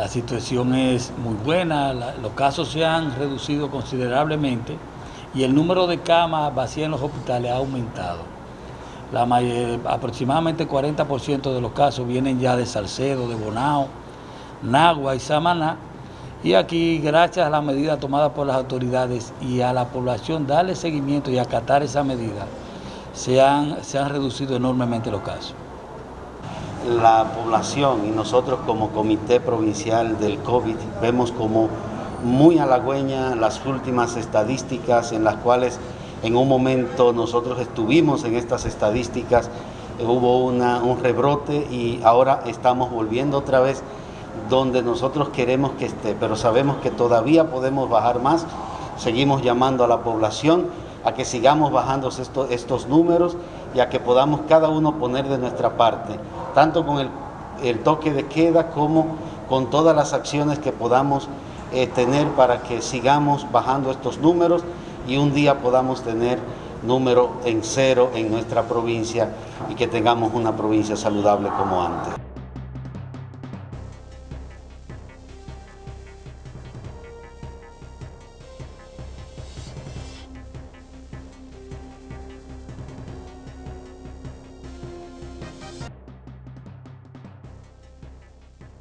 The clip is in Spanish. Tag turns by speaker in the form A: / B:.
A: La situación es muy buena, los casos se han reducido considerablemente y el número de camas vacías en los hospitales ha aumentado. La aproximadamente 40% de los casos vienen ya de Salcedo, de Bonao, Nagua y Samaná. Y aquí, gracias a las medidas tomadas por las autoridades y a la población darle seguimiento y acatar esa medida, se han, se han reducido enormemente los casos.
B: La población y nosotros como Comité Provincial del COVID vemos como muy halagüeña las últimas estadísticas en las cuales en un momento nosotros estuvimos en estas estadísticas, hubo una, un rebrote y ahora estamos volviendo otra vez donde nosotros queremos que esté, pero sabemos que todavía podemos bajar más. Seguimos llamando a la población a que sigamos bajando estos, estos números y a que podamos cada uno poner de nuestra parte, tanto con el, toque de queda como con todas las acciones que podamos eh, tener para que sigamos bajando estos números y un día podamos tener número en cero en nuestra provincia y que tengamos una provincia saludable como antes.